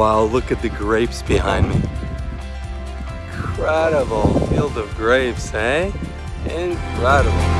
Wow, look at the grapes behind me. Incredible field of grapes, eh? Incredible.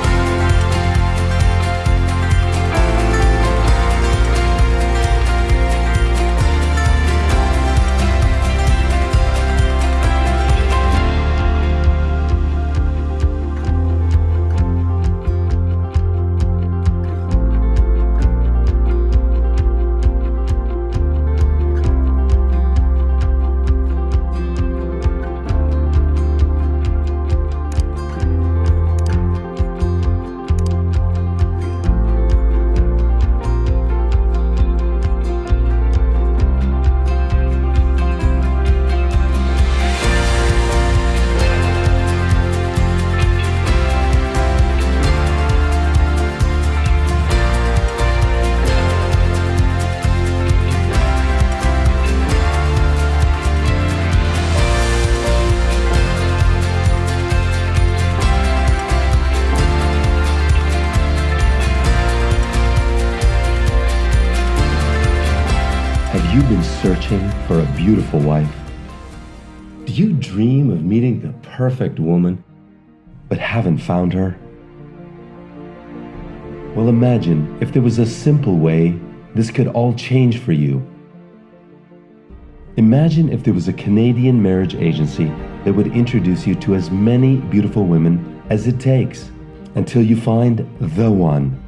You been searching for a beautiful wife? Do you dream of meeting the perfect woman, but haven't found her? Well, imagine if there was a simple way this could all change for you. Imagine if there was a Canadian marriage agency that would introduce you to as many beautiful women as it takes until you find the one.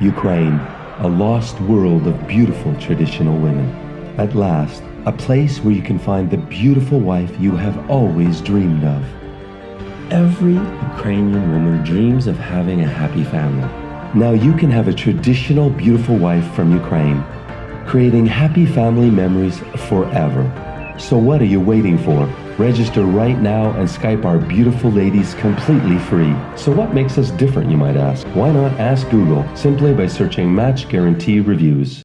Ukraine a lost world of beautiful traditional women. At last, a place where you can find the beautiful wife you have always dreamed of. Every Ukrainian woman dreams of having a happy family. Now you can have a traditional beautiful wife from Ukraine, creating happy family memories forever. So what are you waiting for? Register right now and Skype our beautiful ladies completely free. So what makes us different, you might ask? Why not ask Google simply by searching Match Guarantee Reviews?